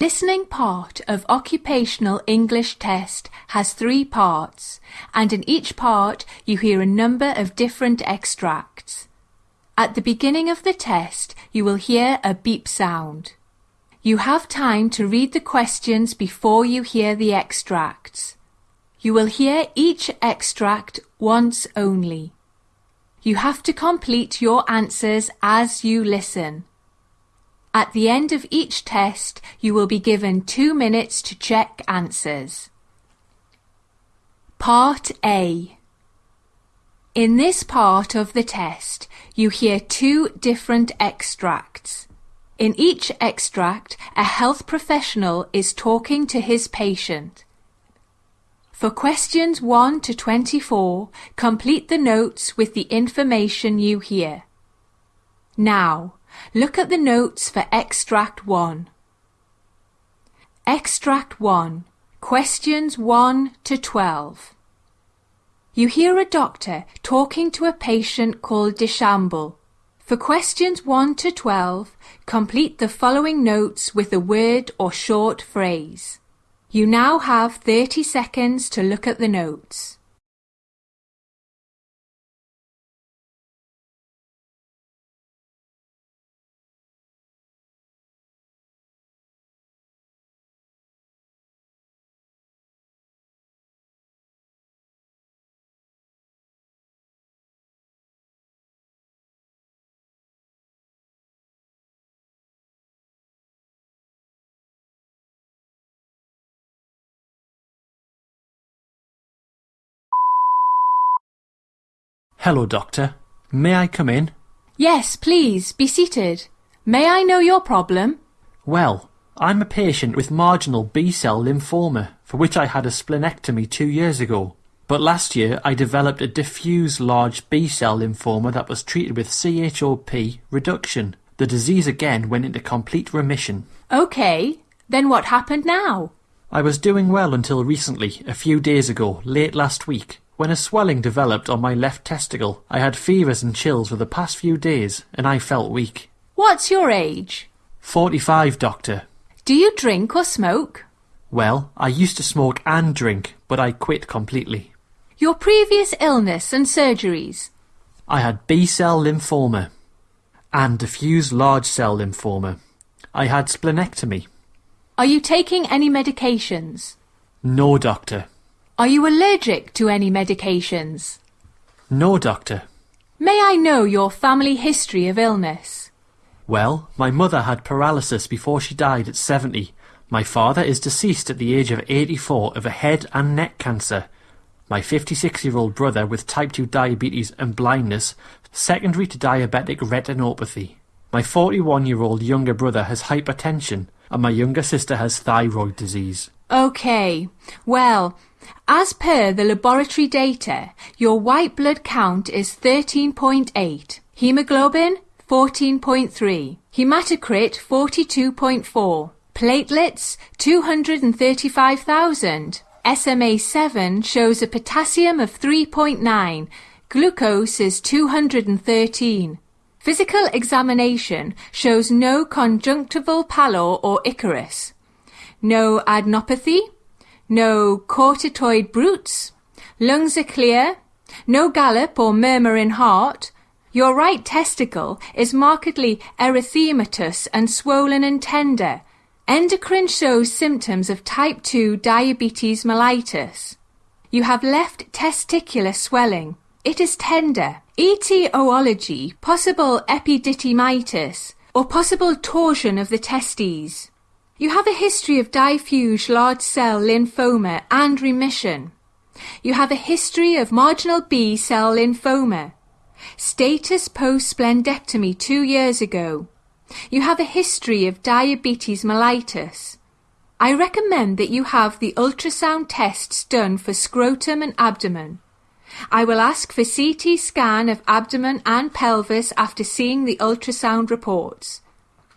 Listening part of Occupational English Test has three parts, and in each part you hear a number of different extracts. At the beginning of the test you will hear a beep sound. You have time to read the questions before you hear the extracts. You will hear each extract once only. You have to complete your answers as you listen. At the end of each test, you will be given two minutes to check answers. Part A In this part of the test, you hear two different extracts. In each extract, a health professional is talking to his patient. For questions 1 to 24, complete the notes with the information you hear. Now, Look at the notes for Extract 1. Extract 1. Questions 1 to 12. You hear a doctor talking to a patient called Deschambault. For questions 1 to 12, complete the following notes with a word or short phrase. You now have 30 seconds to look at the notes. Hello, doctor. May I come in? Yes, please, be seated. May I know your problem? Well, I'm a patient with marginal B-cell lymphoma, for which I had a splenectomy two years ago. But last year I developed a diffuse large B-cell lymphoma that was treated with CHOP reduction. The disease again went into complete remission. OK, then what happened now? I was doing well until recently, a few days ago, late last week. When a swelling developed on my left testicle, I had fevers and chills for the past few days, and I felt weak. What's your age? Forty-five, doctor. Do you drink or smoke? Well, I used to smoke and drink, but I quit completely. Your previous illness and surgeries? I had B-cell lymphoma and diffuse large cell lymphoma. I had splenectomy. Are you taking any medications? No, doctor. Are you allergic to any medications? No, doctor. May I know your family history of illness? Well, my mother had paralysis before she died at 70. My father is deceased at the age of 84 of a head and neck cancer. My 56-year-old brother with type 2 diabetes and blindness, secondary to diabetic retinopathy. My 41-year-old younger brother has hypertension, and my younger sister has thyroid disease. OK. Well, as per the laboratory data, your white blood count is 13.8, hemoglobin 14.3, hematocrit 42.4, platelets 235,000, SMA7 shows a potassium of 3.9, glucose is 213. Physical examination shows no conjunctival pallor or icterus, no adenopathy, no carotid bruits. lungs are clear, no gallop or murmur in heart, your right testicle is markedly erythematous and swollen and tender. Endocrine shows symptoms of type 2 diabetes mellitus. You have left testicular swelling. It is tender. Etiology, possible epididymitis, or possible torsion of the testes. You have a history of diffuse large cell lymphoma and remission. You have a history of marginal B cell lymphoma. Status post splenectomy two years ago. You have a history of diabetes mellitus. I recommend that you have the ultrasound tests done for scrotum and abdomen. I will ask for CT scan of abdomen and pelvis after seeing the ultrasound reports.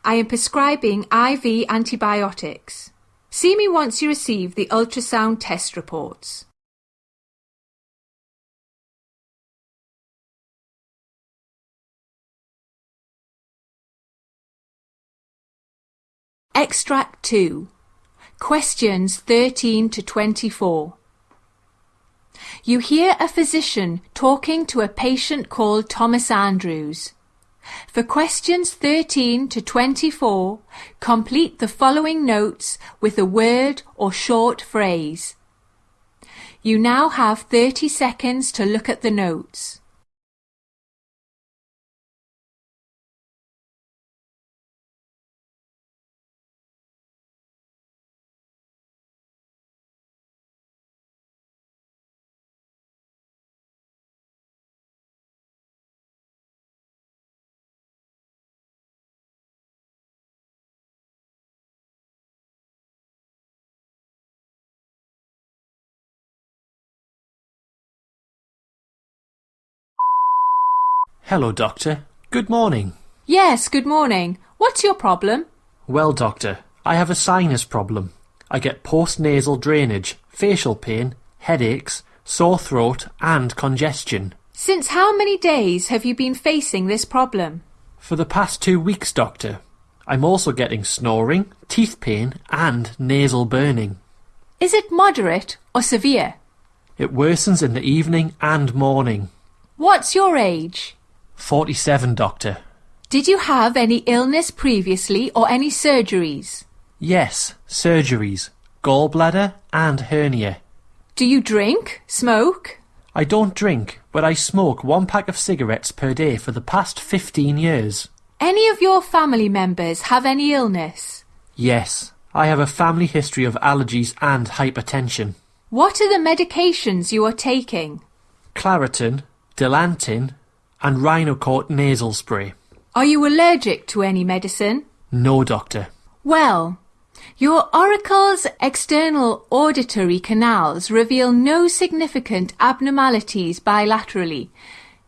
I am prescribing IV antibiotics. See me once you receive the ultrasound test reports. Extract 2. Questions 13 to 24. You hear a physician talking to a patient called Thomas Andrews. For questions 13 to 24, complete the following notes with a word or short phrase. You now have 30 seconds to look at the notes. Hello, Doctor. Good morning. Yes, good morning. What's your problem? Well, Doctor, I have a sinus problem. I get post-nasal drainage, facial pain, headaches, sore throat and congestion. Since how many days have you been facing this problem? For the past two weeks, Doctor. I'm also getting snoring, teeth pain and nasal burning. Is it moderate or severe? It worsens in the evening and morning. What's your age? 47, Doctor. Did you have any illness previously or any surgeries? Yes, surgeries, gallbladder and hernia. Do you drink, smoke? I don't drink, but I smoke one pack of cigarettes per day for the past 15 years. Any of your family members have any illness? Yes, I have a family history of allergies and hypertension. What are the medications you are taking? Claritin, Dilantin and Rhinocort nasal spray. Are you allergic to any medicine? No, doctor. Well, your auricles external auditory canals reveal no significant abnormalities bilaterally.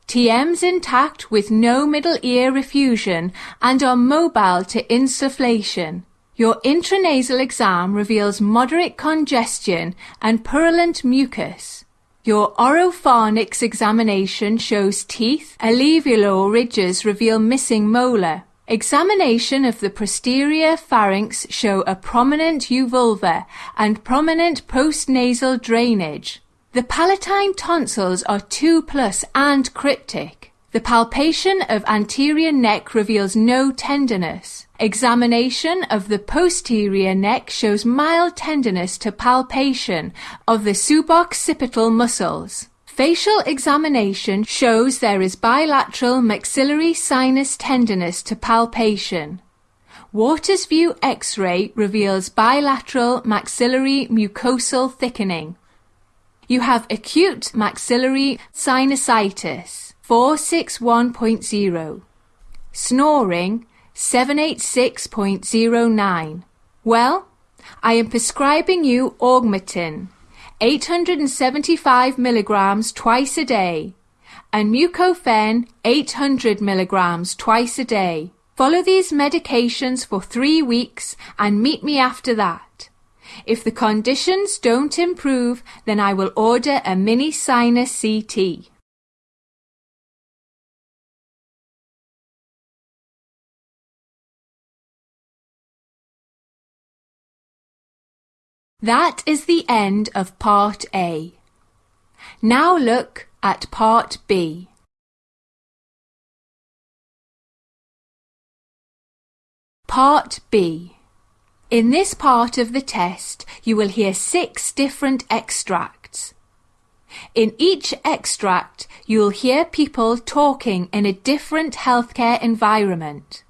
TM's intact with no middle ear effusion and are mobile to insufflation. Your intranasal exam reveals moderate congestion and purulent mucus. Your oropharynx examination shows teeth, alveolar ridges reveal missing molar. Examination of the posterior pharynx show a prominent uvulva and prominent postnasal drainage. The palatine tonsils are 2 plus and cryptic. The palpation of anterior neck reveals no tenderness. Examination of the posterior neck shows mild tenderness to palpation of the suboccipital muscles. Facial examination shows there is bilateral maxillary sinus tenderness to palpation. Waters View X-ray reveals bilateral maxillary mucosal thickening. You have acute maxillary sinusitis 461.0. Snoring 786.09. Well, I am prescribing you augmentin, 875 milligrams twice a day, and mucofen, 800 milligrams twice a day. Follow these medications for three weeks and meet me after that. If the conditions don't improve, then I will order a mini sinus CT. That is the end of Part A. Now look at Part B. Part B. In this part of the test, you will hear six different extracts. In each extract, you will hear people talking in a different healthcare environment.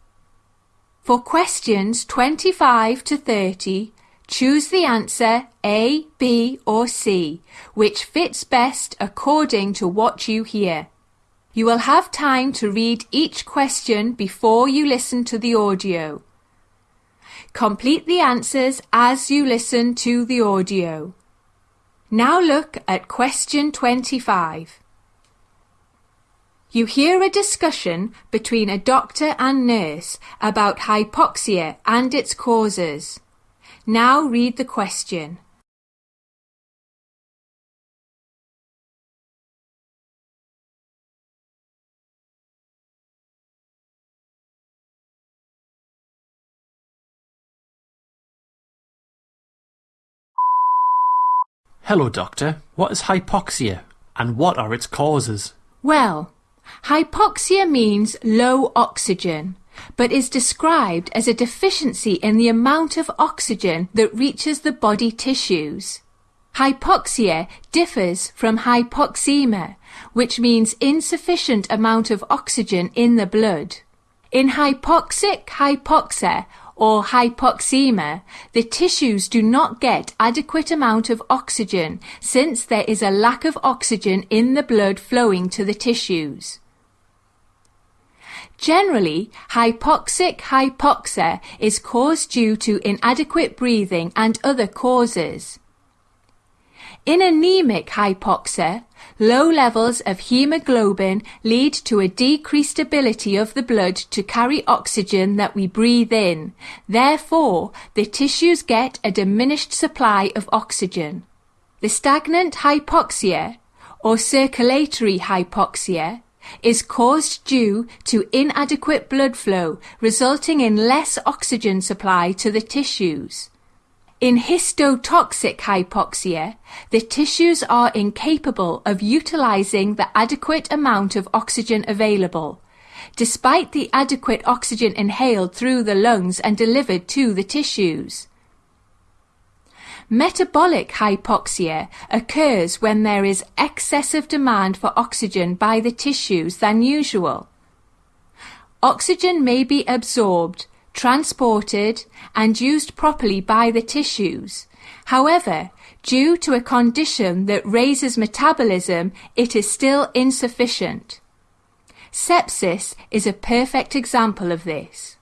For questions 25 to 30, Choose the answer A, B or C, which fits best according to what you hear. You will have time to read each question before you listen to the audio. Complete the answers as you listen to the audio. Now look at question 25. You hear a discussion between a doctor and nurse about hypoxia and its causes. Now read the question. Hello, Doctor. What is hypoxia and what are its causes? Well, hypoxia means low oxygen but is described as a deficiency in the amount of oxygen that reaches the body tissues. Hypoxia differs from hypoxemia, which means insufficient amount of oxygen in the blood. In hypoxic hypoxia or hypoxemia, the tissues do not get adequate amount of oxygen since there is a lack of oxygen in the blood flowing to the tissues. Generally, hypoxic hypoxia is caused due to inadequate breathing and other causes. In anemic hypoxia, low levels of hemoglobin lead to a decreased ability of the blood to carry oxygen that we breathe in. Therefore, the tissues get a diminished supply of oxygen. The stagnant hypoxia, or circulatory hypoxia, is caused due to inadequate blood flow resulting in less oxygen supply to the tissues. In histotoxic hypoxia, the tissues are incapable of utilizing the adequate amount of oxygen available, despite the adequate oxygen inhaled through the lungs and delivered to the tissues. Metabolic hypoxia occurs when there is excessive demand for oxygen by the tissues than usual. Oxygen may be absorbed transported and used properly by the tissues. However, due to a condition that raises metabolism, it is still insufficient. Sepsis is a perfect example of this.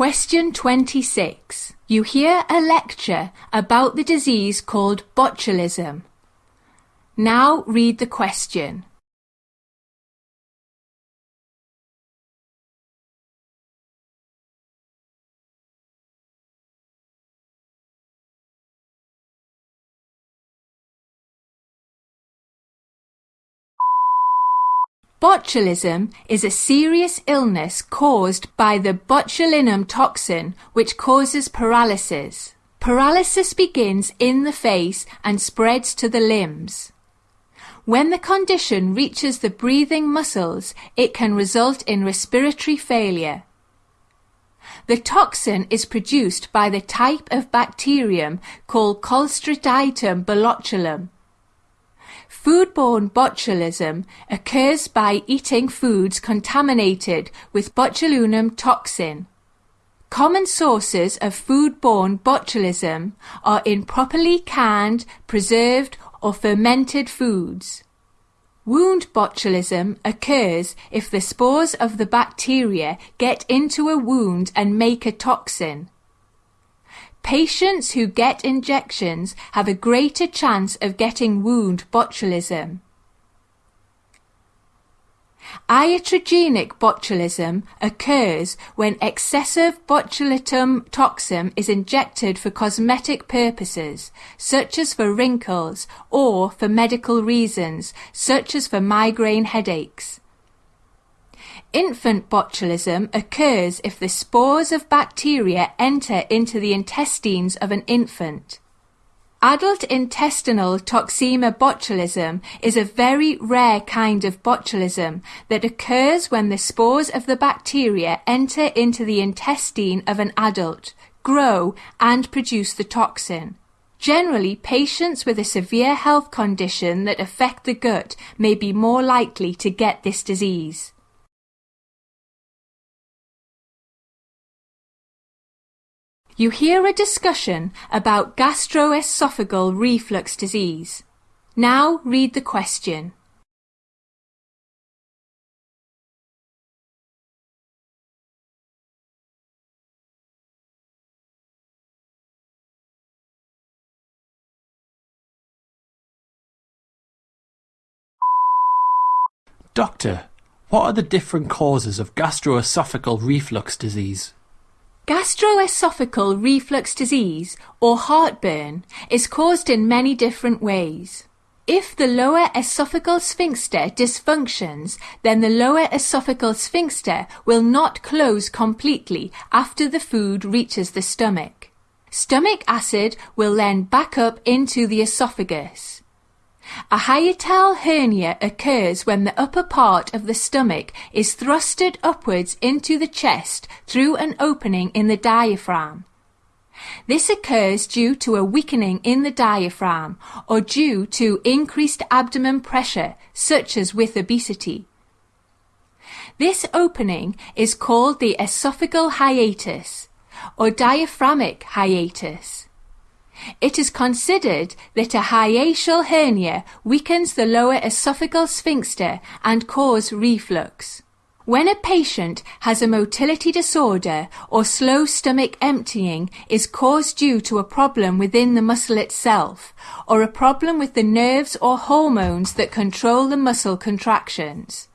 Question 26. You hear a lecture about the disease called botulism. Now read the question. Botulism is a serious illness caused by the botulinum toxin which causes paralysis. Paralysis begins in the face and spreads to the limbs. When the condition reaches the breathing muscles, it can result in respiratory failure. The toxin is produced by the type of bacterium called Clostridium botulinum. Foodborne botulism occurs by eating foods contaminated with botulinum toxin. Common sources of foodborne botulism are improperly canned, preserved or fermented foods. Wound botulism occurs if the spores of the bacteria get into a wound and make a toxin. Patients who get injections have a greater chance of getting wound botulism. Iatrogenic botulism occurs when excessive botulinum toxin is injected for cosmetic purposes, such as for wrinkles, or for medical reasons, such as for migraine headaches. Infant botulism occurs if the spores of bacteria enter into the intestines of an infant. Adult intestinal toxemia botulism is a very rare kind of botulism that occurs when the spores of the bacteria enter into the intestine of an adult, grow, and produce the toxin. Generally, patients with a severe health condition that affect the gut may be more likely to get this disease. You hear a discussion about gastroesophageal reflux disease. Now read the question. Doctor, what are the different causes of gastroesophageal reflux disease? Gastroesophageal reflux disease, or heartburn, is caused in many different ways. If the lower esophageal sphincter dysfunctions, then the lower esophageal sphincter will not close completely after the food reaches the stomach. Stomach acid will then back up into the esophagus. A hiatal hernia occurs when the upper part of the stomach is thrusted upwards into the chest through an opening in the diaphragm. This occurs due to a weakening in the diaphragm or due to increased abdomen pressure, such as with obesity. This opening is called the esophageal hiatus or diaphragmic hiatus. It is considered that a hiatal hernia weakens the lower esophageal sphincter and cause reflux. When a patient has a motility disorder or slow stomach emptying is caused due to a problem within the muscle itself or a problem with the nerves or hormones that control the muscle contractions.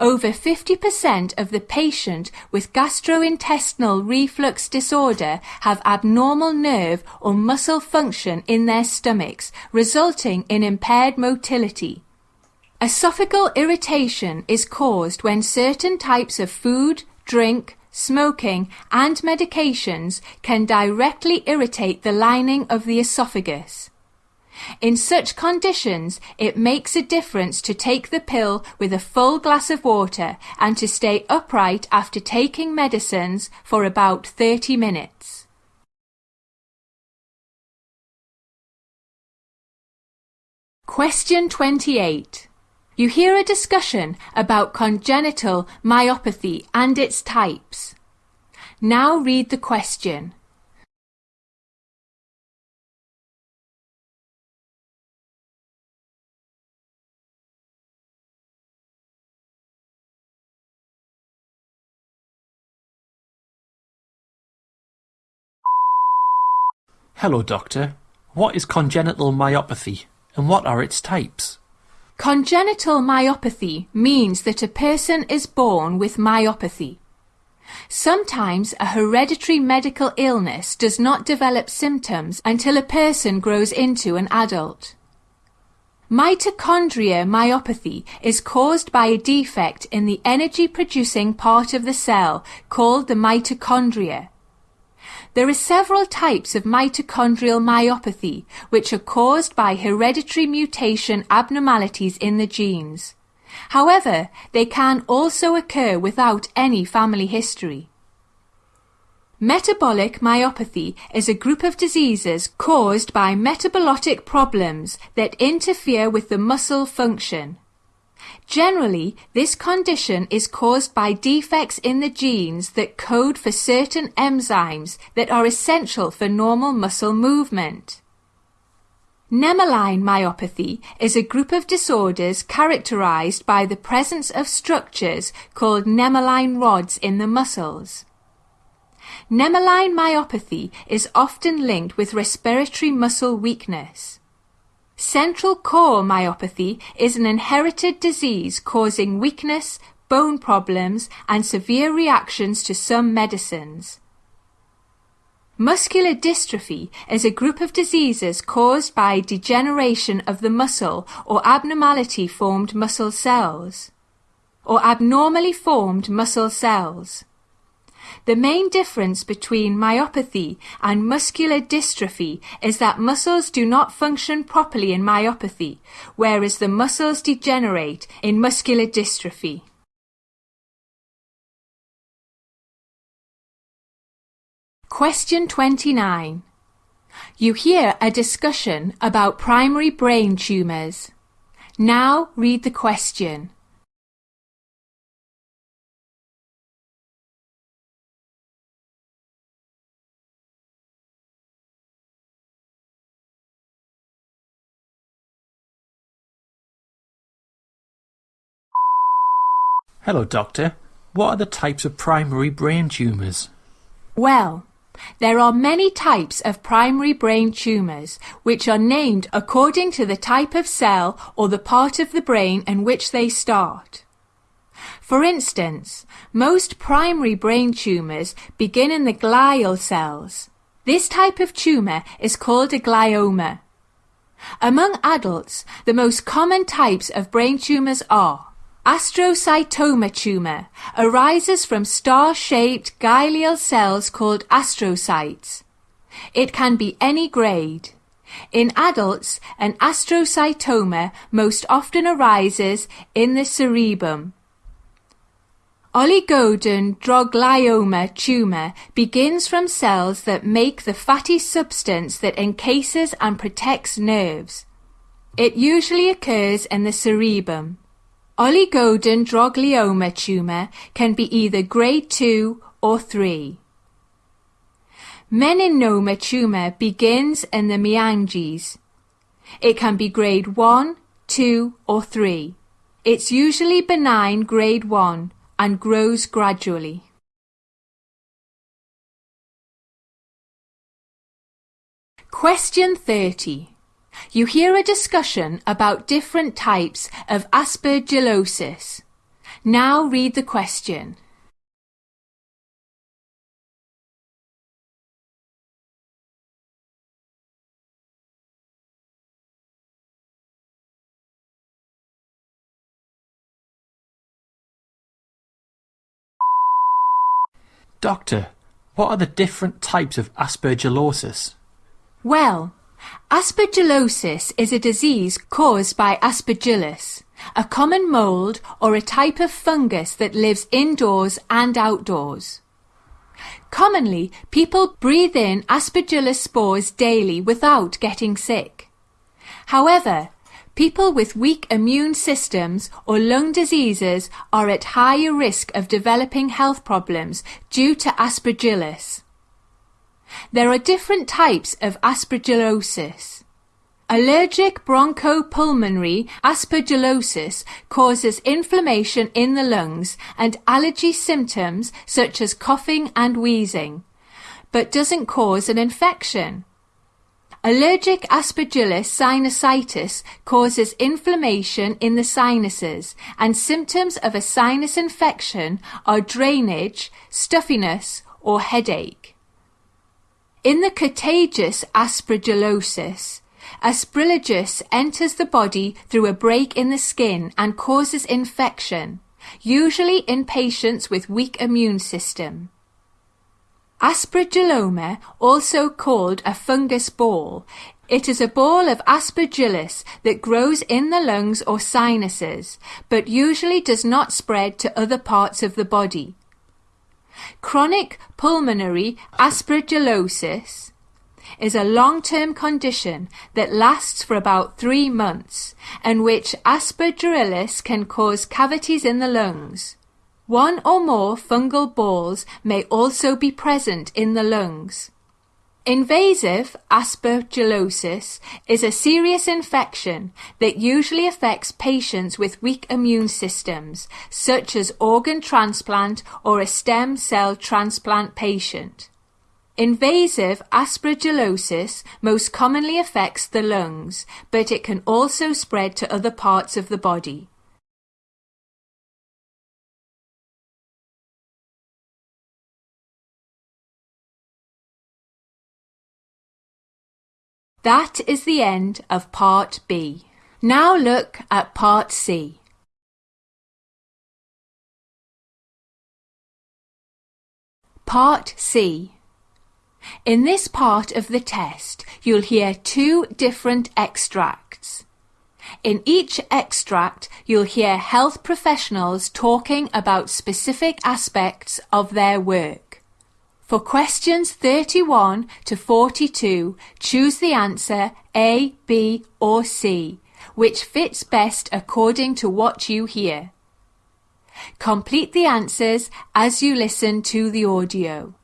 Over 50% of the patient with gastrointestinal reflux disorder have abnormal nerve or muscle function in their stomachs, resulting in impaired motility. Esophageal irritation is caused when certain types of food, drink, smoking, and medications can directly irritate the lining of the esophagus. In such conditions, it makes a difference to take the pill with a full glass of water and to stay upright after taking medicines for about 30 minutes. Question 28. You hear a discussion about congenital myopathy and its types. Now read the question. Hello, doctor. What is congenital myopathy and what are its types? Congenital myopathy means that a person is born with myopathy. Sometimes a hereditary medical illness does not develop symptoms until a person grows into an adult. Mitochondria myopathy is caused by a defect in the energy producing part of the cell called the mitochondria. There are several types of mitochondrial myopathy which are caused by hereditary mutation abnormalities in the genes. However, they can also occur without any family history. Metabolic myopathy is a group of diseases caused by metabolic problems that interfere with the muscle function. Generally, this condition is caused by defects in the genes that code for certain enzymes that are essential for normal muscle movement. Nemaline myopathy is a group of disorders characterized by the presence of structures called nemaline rods in the muscles. Nemaline myopathy is often linked with respiratory muscle weakness. Central core myopathy is an inherited disease causing weakness, bone problems, and severe reactions to some medicines. Muscular dystrophy is a group of diseases caused by degeneration of the muscle or abnormality formed muscle cells, or abnormally formed muscle cells. The main difference between myopathy and muscular dystrophy is that muscles do not function properly in myopathy, whereas the muscles degenerate in muscular dystrophy. Question 29. You hear a discussion about primary brain tumours. Now read the question. Hello, doctor. What are the types of primary brain tumours? Well, there are many types of primary brain tumours, which are named according to the type of cell or the part of the brain in which they start. For instance, most primary brain tumours begin in the glial cells. This type of tumour is called a glioma. Among adults, the most common types of brain tumours are astrocytoma tumour, arises from star-shaped glial cells called astrocytes. It can be any grade. In adults, an astrocytoma most often arises in the cerebrum. Oligodendroglioma tumour begins from cells that make the fatty substance that encases and protects nerves. It usually occurs in the cerebrum. Oligodendroglioma tumour can be either grade 2 or 3. Meningioma tumour begins in the meninges. It can be grade 1, 2 or 3. It's usually benign grade 1 and grows gradually. Question 30. You hear a discussion about different types of aspergillosis. Now read the question. Doctor, what are the different types of aspergillosis? Well, aspergillosis is a disease caused by aspergillus, a common mold or a type of fungus that lives indoors and outdoors. Commonly, people breathe in aspergillus spores daily without getting sick. However, People with weak immune systems or lung diseases are at higher risk of developing health problems due to aspergillus. There are different types of aspergillosis. Allergic bronchopulmonary aspergillosis causes inflammation in the lungs and allergy symptoms such as coughing and wheezing, but doesn't cause an infection. Allergic aspergillus sinusitis causes inflammation in the sinuses and symptoms of a sinus infection are drainage, stuffiness or headache. In the cutaneous aspergillosis, Aspergillus enters the body through a break in the skin and causes infection, usually in patients with weak immune system. Aspergilloma, also called a fungus ball, it is a ball of aspergillus that grows in the lungs or sinuses, but usually does not spread to other parts of the body. Chronic pulmonary aspergillosis is a long-term condition that lasts for about three months and which aspergillus can cause cavities in the lungs. One or more fungal balls may also be present in the lungs. Invasive aspergillosis is a serious infection that usually affects patients with weak immune systems, such as organ transplant or a stem cell transplant patient. Invasive aspergillosis most commonly affects the lungs, but it can also spread to other parts of the body. That is the end of Part B. Now look at Part C. Part C. In this part of the test, you'll hear two different extracts. In each extract, you'll hear health professionals talking about specific aspects of their work. For questions 31 to 42, choose the answer A, B or C, which fits best according to what you hear. Complete the answers as you listen to the audio.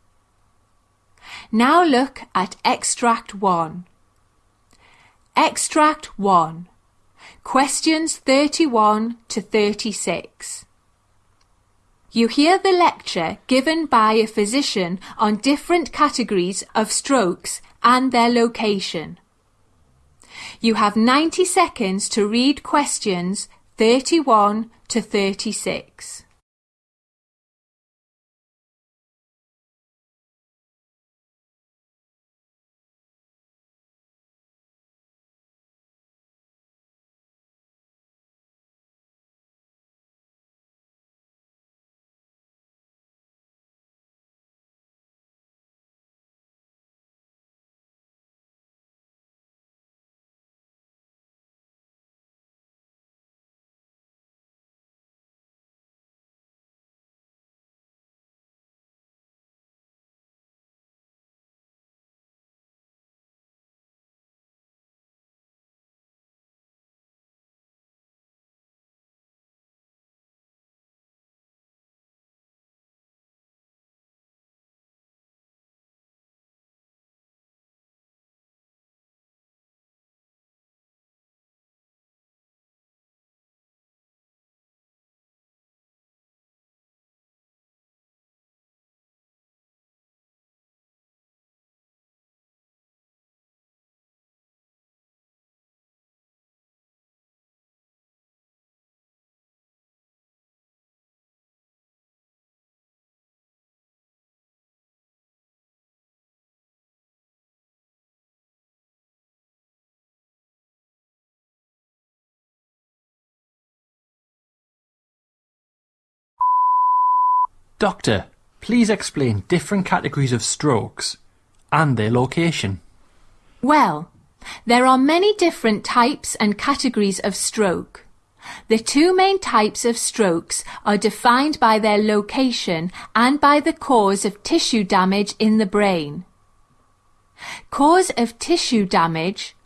Now look at Extract 1. Extract 1. Questions 31 to 36. You hear the lecture given by a physician on different categories of strokes and their location. You have 90 seconds to read questions 31 to 36. Doctor, please explain different categories of strokes and their location. Well, there are many different types and categories of stroke. The two main types of strokes are defined by their location and by the cause of tissue damage in the brain. Cause of tissue damage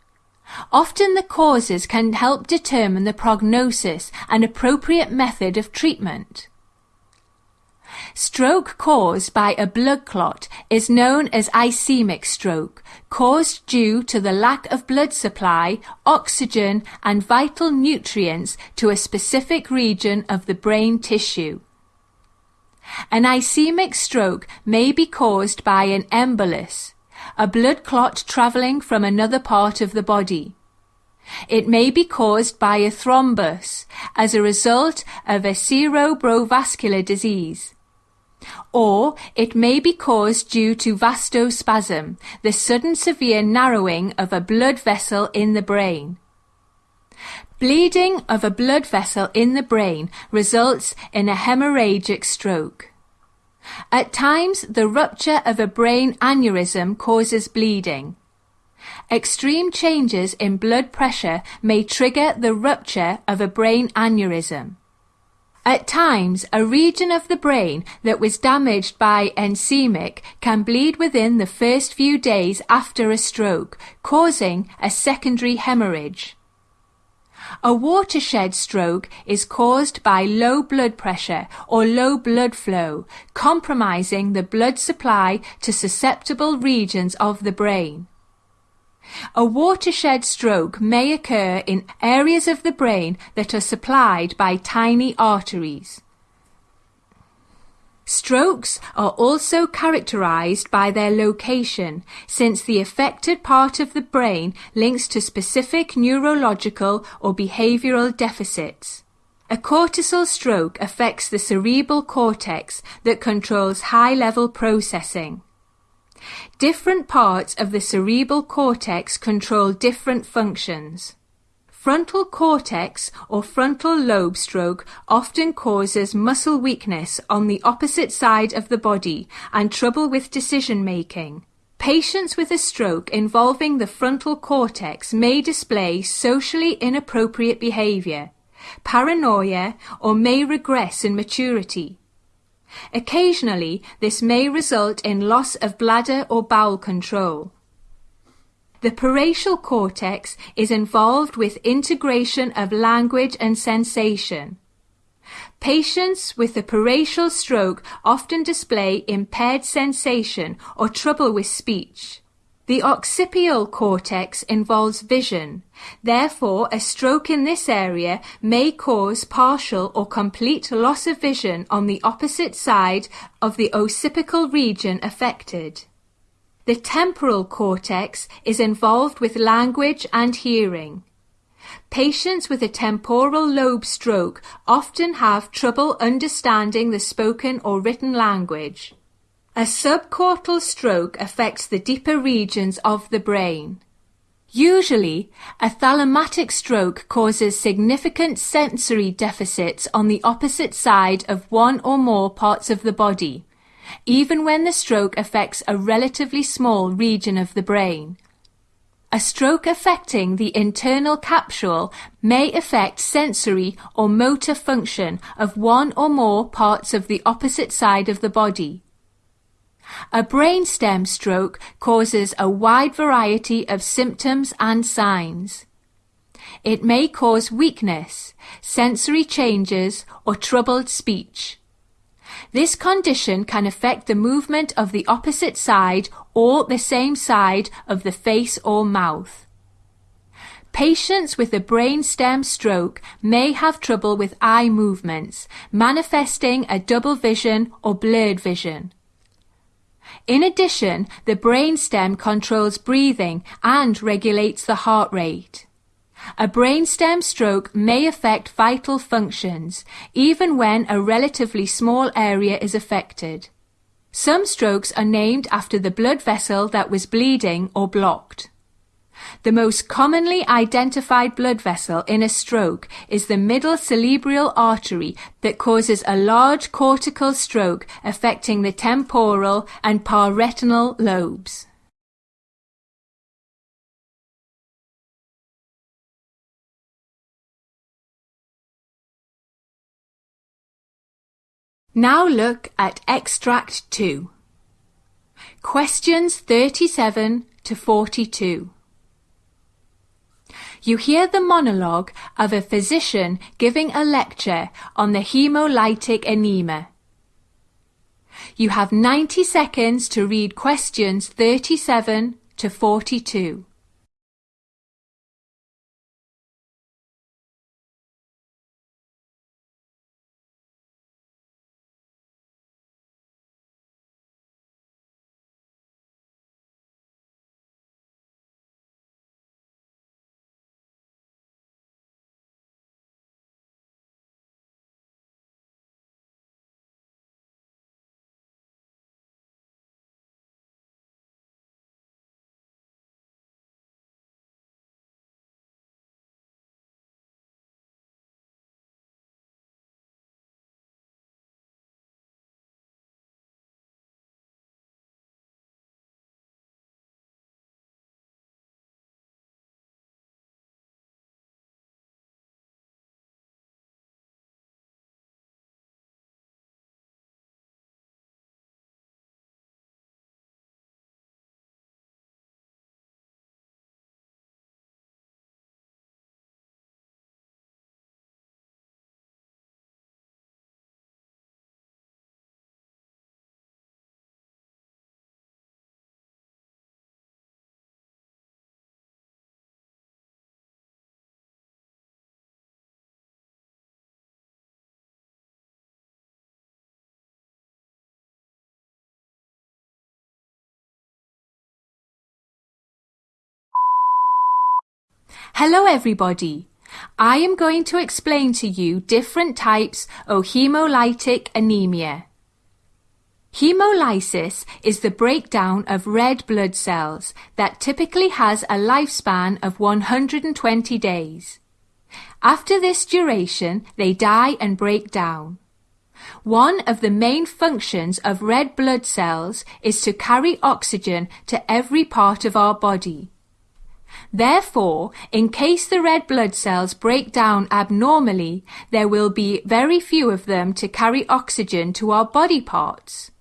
Often the causes can help determine the prognosis and appropriate method of treatment. Stroke caused by a blood clot is known as ischemic stroke, caused due to the lack of blood supply, oxygen and vital nutrients to a specific region of the brain tissue. An ischemic stroke may be caused by an embolus, a blood clot travelling from another part of the body. It may be caused by a thrombus as a result of a cerebrovascular disease or it may be caused due to vasospasm, the sudden severe narrowing of a blood vessel in the brain. Bleeding of a blood vessel in the brain results in a hemorrhagic stroke. At times, the rupture of a brain aneurysm causes bleeding. Extreme changes in blood pressure may trigger the rupture of a brain aneurysm. At times, a region of the brain that was damaged by ischemic can bleed within the first few days after a stroke, causing a secondary hemorrhage. A watershed stroke is caused by low blood pressure or low blood flow, compromising the blood supply to susceptible regions of the brain. A watershed stroke may occur in areas of the brain that are supplied by tiny arteries. Strokes are also characterized by their location, since the affected part of the brain links to specific neurological or behavioral deficits. A cortical stroke affects the cerebral cortex that controls high-level processing. Different parts of the cerebral cortex control different functions. Frontal cortex or frontal lobe stroke often causes muscle weakness on the opposite side of the body and trouble with decision making. Patients with a stroke involving the frontal cortex may display socially inappropriate behavior, paranoia, or may regress in maturity. Occasionally, this may result in loss of bladder or bowel control. The parietal cortex is involved with integration of language and sensation. Patients with a parietal stroke often display impaired sensation or trouble with speech. The occipital cortex involves vision. Therefore, a stroke in this area may cause partial or complete loss of vision on the opposite side of the occipital region affected. The temporal cortex is involved with language and hearing. Patients with a temporal lobe stroke often have trouble understanding the spoken or written language. A subcortical stroke affects the deeper regions of the brain. Usually, a thalamatic stroke causes significant sensory deficits on the opposite side of one or more parts of the body, even when the stroke affects a relatively small region of the brain. A stroke affecting the internal capsule may affect sensory or motor function of one or more parts of the opposite side of the body. A brainstem stroke causes a wide variety of symptoms and signs. It may cause weakness, sensory changes, or troubled speech. This condition can affect the movement of the opposite side or the same side of the face or mouth. Patients with a brainstem stroke may have trouble with eye movements, manifesting a double vision or blurred vision. In addition, the brainstem controls breathing and regulates the heart rate. A brainstem stroke may affect vital functions, even when a relatively small area is affected. Some strokes are named after the blood vessel that was bleeding or blocked. The most commonly identified blood vessel in a stroke is the middle cerebral artery that causes a large cortical stroke affecting the temporal and parietal lobes. Now look at extract 2. Questions 37 to 42. You hear the monologue of a physician giving a lecture on the hemolytic anemia. You have 90 seconds to read questions 37 to 42. Hello everybody. I am going to explain to you different types of hemolytic anemia. Hemolysis is the breakdown of red blood cells that typically has a lifespan of 120 days. After this duration, they die and break down. One of the main functions of red blood cells is to carry oxygen to every part of our body. Therefore, in case the red blood cells break down abnormally, there will be very few of them to carry oxygen to our body parts.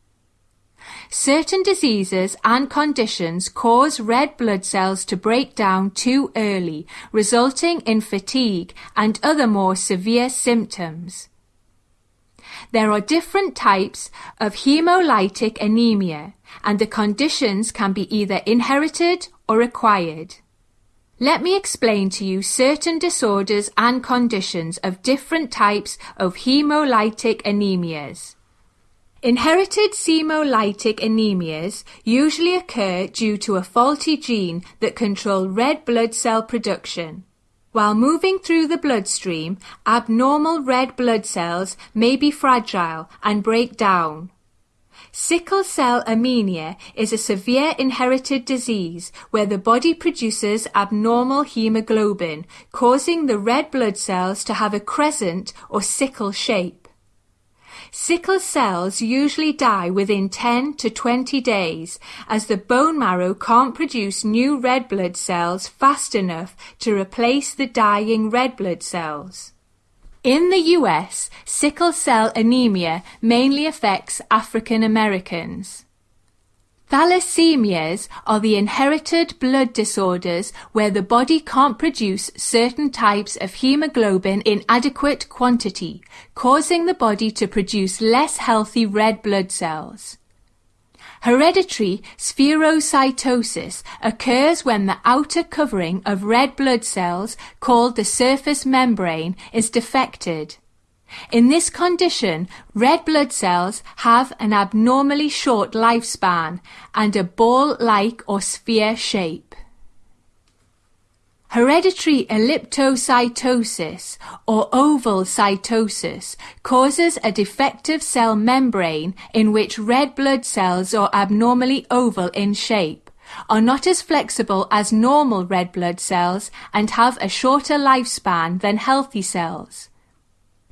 Certain diseases and conditions cause red blood cells to break down too early, resulting in fatigue and other more severe symptoms. There are different types of hemolytic anemia, and the conditions can be either inherited or acquired. Let me explain to you certain disorders and conditions of different types of hemolytic anemias. Inherited hemolytic anemias usually occur due to a faulty gene that control red blood cell production. While moving through the bloodstream, abnormal red blood cells may be fragile and break down. Sickle cell anemia is a severe inherited disease where the body produces abnormal hemoglobin, causing the red blood cells to have a crescent or sickle shape. Sickle cells usually die within 10 to 20 days as the bone marrow can't produce new red blood cells fast enough to replace the dying red blood cells. In the US, sickle cell anemia mainly affects African Americans. Thalassemias are the inherited blood disorders where the body can't produce certain types of hemoglobin in adequate quantity, causing the body to produce less healthy red blood cells. Hereditary spherocytosis occurs when the outer covering of red blood cells, called the surface membrane, is defected. In this condition, red blood cells have an abnormally short lifespan and a ball-like or sphere shape. Hereditary elliptocytosis or ovalocytosis causes a defective cell membrane in which red blood cells are abnormally oval in shape, are not as flexible as normal red blood cells and have a shorter lifespan than healthy cells.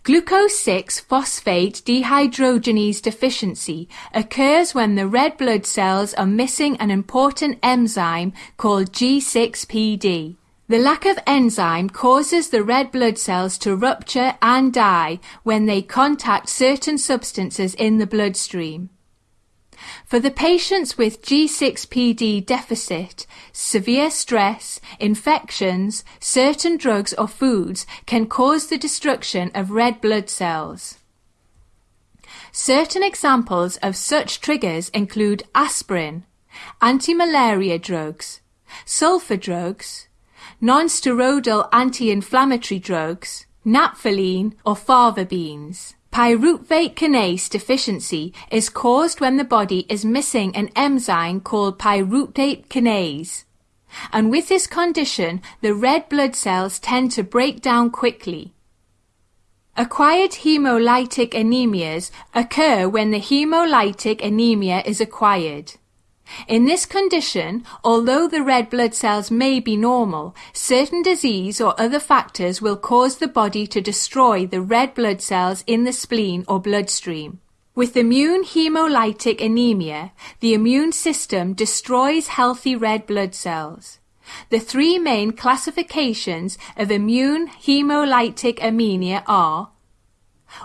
Glucose 6 phosphate dehydrogenase deficiency occurs when the red blood cells are missing an important enzyme called G6PD. The lack of enzyme causes the red blood cells to rupture and die when they contact certain substances in the bloodstream. For the patients with G6PD deficit, severe stress, infections, certain drugs or foods can cause the destruction of red blood cells. Certain examples of such triggers include aspirin, anti-malaria drugs, sulfa drugs, non-steroidal anti-inflammatory drugs, naphthalene or fava beans. Pyruvate kinase deficiency is caused when the body is missing an enzyme called pyruvate kinase. And with this condition, the red blood cells tend to break down quickly. Acquired hemolytic anemias occur when the hemolytic anemia is acquired. In this condition, although the red blood cells may be normal, certain disease or other factors will cause the body to destroy the red blood cells in the spleen or bloodstream. With immune hemolytic anemia, the immune system destroys healthy red blood cells. The three main classifications of immune hemolytic anemia are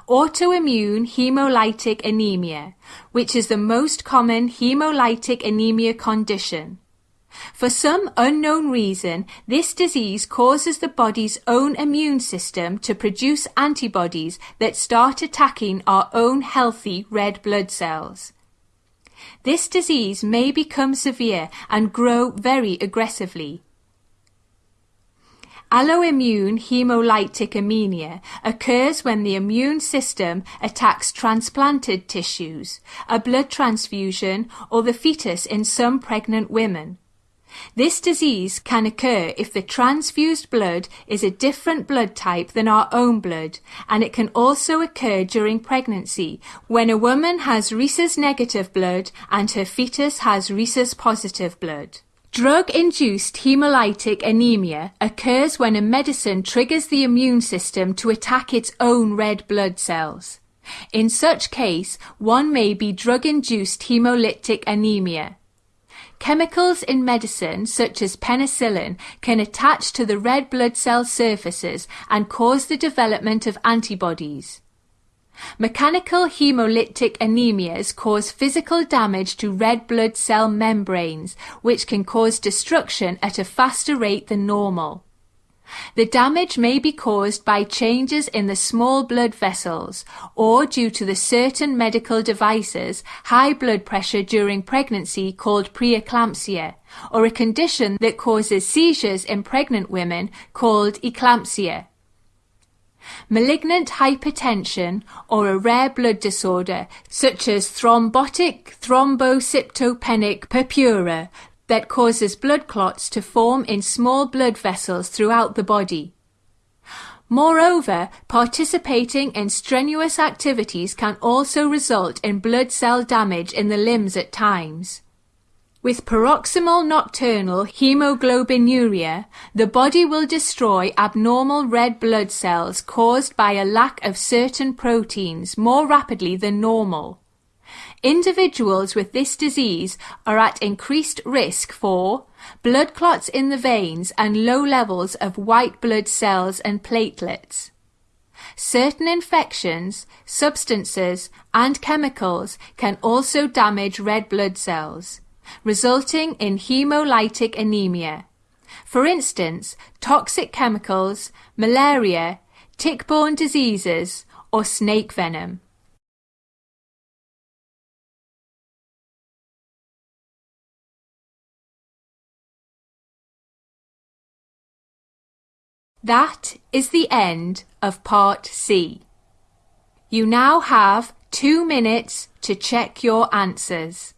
Autoimmune hemolytic anemia, which is the most common hemolytic anemia condition. For some unknown reason, this disease causes the body's own immune system to produce antibodies that start attacking our own healthy red blood cells. This disease may become severe and grow very aggressively. Alloimmune hemolytic anemia occurs when the immune system attacks transplanted tissues, a blood transfusion, or the fetus in some pregnant women. This disease can occur if the transfused blood is a different blood type than our own blood, and it can also occur during pregnancy when a woman has rhesus negative blood and her fetus has rhesus positive blood. Drug-induced hemolytic anemia occurs when a medicine triggers the immune system to attack its own red blood cells. In such case, one may be drug-induced hemolytic anemia. Chemicals in medicine, such as penicillin, can attach to the red blood cell surfaces and cause the development of antibodies. Mechanical hemolytic anemias cause physical damage to red blood cell membranes, which can cause destruction at a faster rate than normal. The damage may be caused by changes in the small blood vessels or due to the certain medical devices high blood pressure during pregnancy called preeclampsia or a condition that causes seizures in pregnant women called eclampsia. Malignant hypertension or a rare blood disorder such as thrombotic thrombocytopenic purpura that causes blood clots to form in small blood vessels throughout the body. Moreover, participating in strenuous activities can also result in blood cell damage in the limbs at times. With paroxysmal nocturnal hemoglobinuria, the body will destroy abnormal red blood cells caused by a lack of certain proteins more rapidly than normal. Individuals with this disease are at increased risk for blood clots in the veins and low levels of white blood cells and platelets. Certain infections, substances, and chemicals can also damage red blood cells resulting in hemolytic anemia. For instance, toxic chemicals, malaria, tick-borne diseases, or snake venom. That is the end of part C. You now have two minutes to check your answers.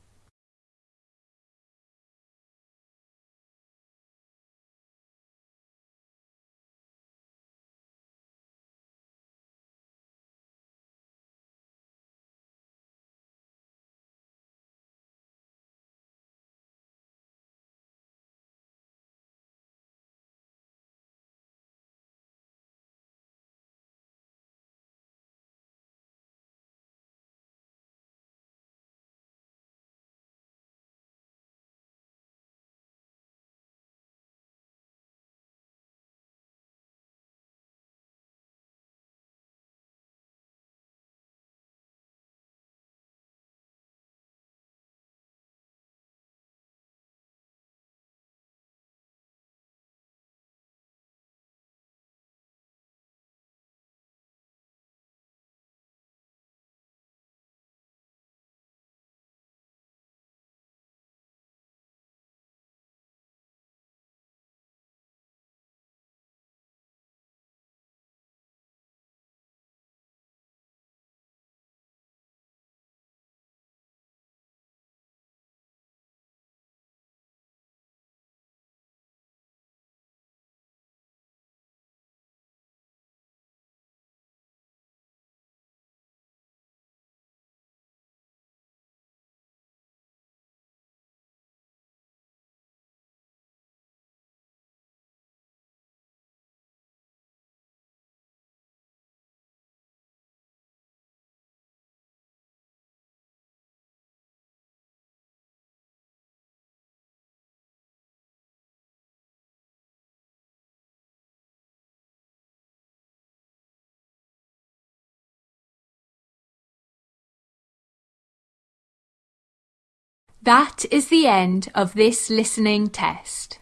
That is the end of this listening test.